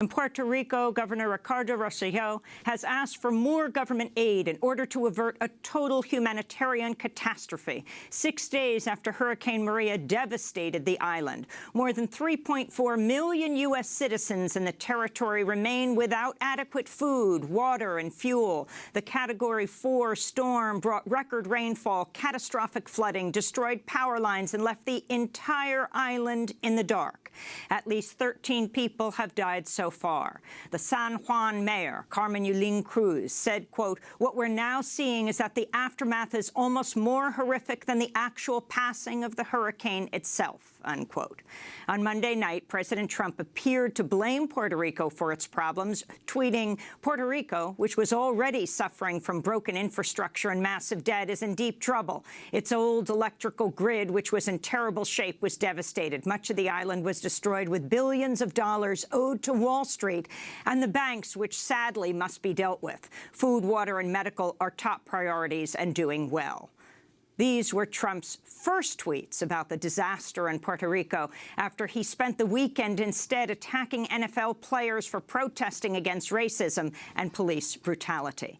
In Puerto Rico, Governor Ricardo Rosselló has asked for more government aid in order to avert a total humanitarian catastrophe, six days after Hurricane Maria devastated the island. More than 3.4 million U.S. citizens in the territory remain without adequate food, water and fuel. The Category 4 storm brought record rainfall, catastrophic flooding, destroyed power lines and left the entire island in the dark. At least 13 people have died so far. The San Juan mayor, Carmen Yulín Cruz, said, quote, what we're now seeing is that the aftermath is almost more horrific than the actual passing of the hurricane itself, unquote. On Monday night, President Trump appeared to blame Puerto Rico for its problems, tweeting, Puerto Rico, which was already suffering from broken infrastructure and massive debt, is in deep trouble. Its old electrical grid, which was in terrible shape, was devastated. Much of the island was destroyed with billions of dollars owed to Wall Wall Street and the banks, which sadly must be dealt with. Food, water and medical are top priorities and doing well. These were Trump's first tweets about the disaster in Puerto Rico after he spent the weekend instead attacking NFL players for protesting against racism and police brutality.